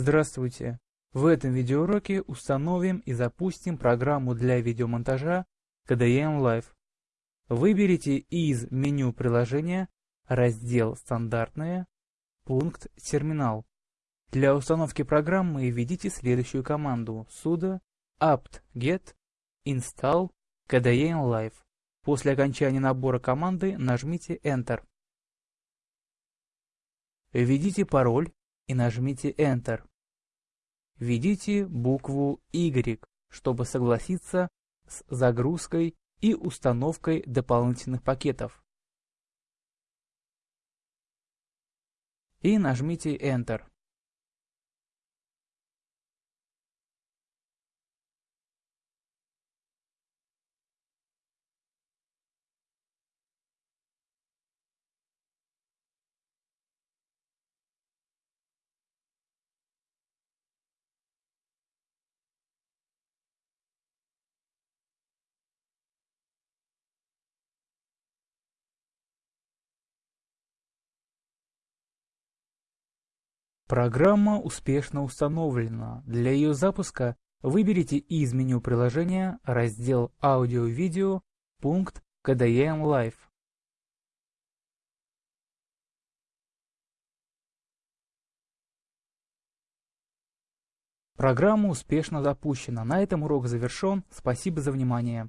Здравствуйте! В этом видеоуроке установим и запустим программу для видеомонтажа KDM Live. Выберите из меню приложения раздел «Стандартные», пункт «Терминал». Для установки программы введите следующую команду sudo apt-get install KDM Live. После окончания набора команды нажмите Enter. Введите пароль и нажмите Enter. Введите букву Y, чтобы согласиться с загрузкой и установкой дополнительных пакетов. И нажмите Enter. Программа успешно установлена. Для ее запуска выберите из меню приложения раздел «Аудио-видео», пункт KDM Live. Программа успешно запущена. На этом урок завершен. Спасибо за внимание.